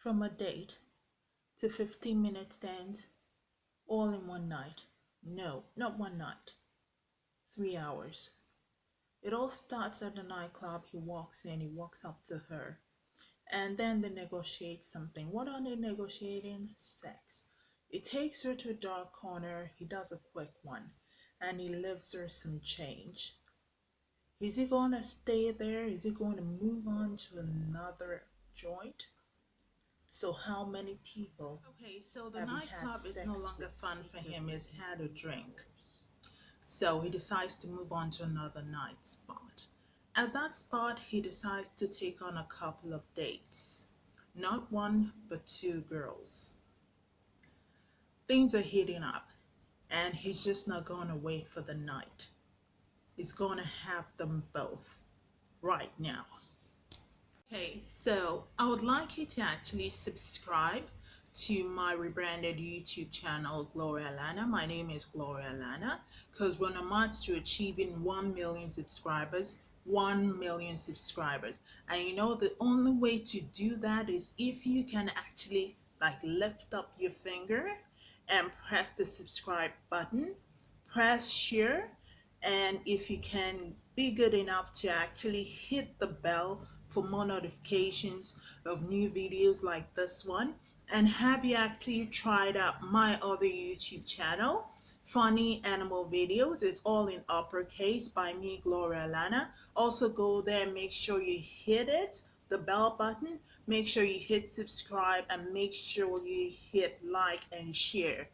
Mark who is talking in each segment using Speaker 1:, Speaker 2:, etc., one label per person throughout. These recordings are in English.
Speaker 1: from a date to 15 minute stands all in one night. No, not one night, three hours. It all starts at the nightclub. He walks in, he walks up to her, and then they negotiate something. What are they negotiating? Sex. He takes her to a dark corner, he does a quick one, and he leaves her some change. Is he going to stay there? Is he going to move on to another joint? So how many people? Okay, so the nightclub is no longer fun for him. He's had a drink. So he decides to move on to another night spot. At that spot, he decides to take on a couple of dates. Not one, but two girls. Things are heating up, and he's just not going to wait for the night. He's going to have them both right now. Okay, so I would like you to actually subscribe to my rebranded YouTube channel, Gloria Lana. My name is Gloria Lana because I'm on to achieving 1 million subscribers, 1 million subscribers. And you know, the only way to do that is if you can actually like lift up your finger and press the subscribe button, press share, and if you can be good enough to actually hit the bell for more notifications of new videos like this one. And have you actually tried out my other YouTube channel funny animal videos? It's all in uppercase by me Gloria Lana. Also go there make sure you hit it the bell button. Make sure you hit subscribe and make sure you hit like and share.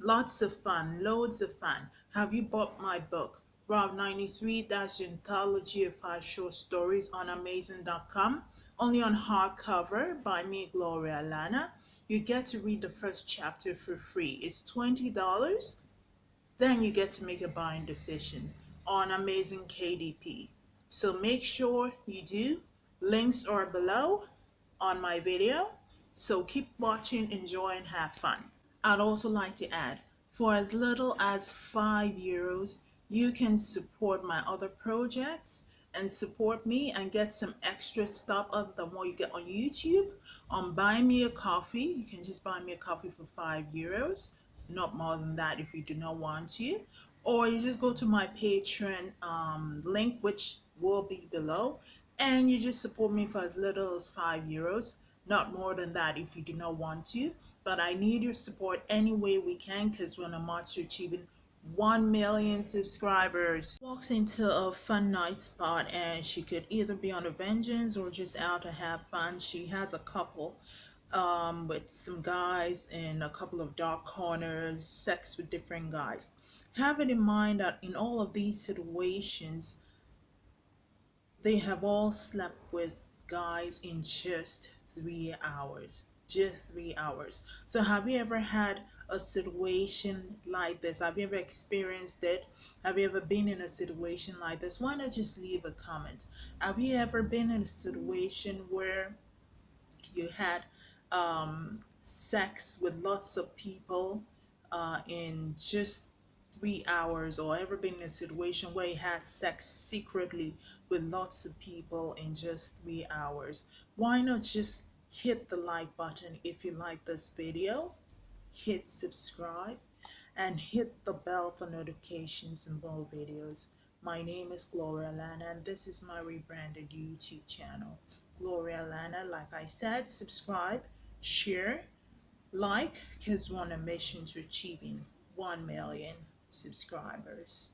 Speaker 1: Lots of fun loads of fun. Have you bought my book 93, that's the anthology of five short stories on Amazon.com, only on hardcover by me, Gloria Lana. You get to read the first chapter for free. It's $20. Then you get to make a buying decision on Amazon KDP. So make sure you do. Links are below on my video. So keep watching, enjoy, and have fun. I'd also like to add, for as little as 5 euros, you can support my other projects and support me and get some extra stuff other than what you get on YouTube. On buy me a coffee. You can just buy me a coffee for five euros not more than that if you do not want to. Or you just go to my patreon um, link which will be below and you just support me for as little as five euros not more than that if you do not want to. But i need your support any way we can because we're on a march to achieving 1 million subscribers. Walks into a fun night spot and she could either be on a vengeance or just out to have fun. She has a couple um, with some guys in a couple of dark corners, sex with different guys. Have it in mind that in all of these situations, they have all slept with guys in just three hours. Just three hours. So have you ever had a situation like this? Have you ever experienced it? Have you ever been in a situation like this? Why not just leave a comment? Have you ever been in a situation where you had um, sex with lots of people uh, in just three hours or ever been in a situation where you had sex secretly with lots of people in just three hours? Why not just hit the like button if you like this video? hit subscribe and hit the bell for notifications and more videos. My name is Gloria Lana and this is my rebranded YouTube channel. Gloria Lana, like I said, subscribe, share, like, because we're on a mission to achieving 1 million subscribers.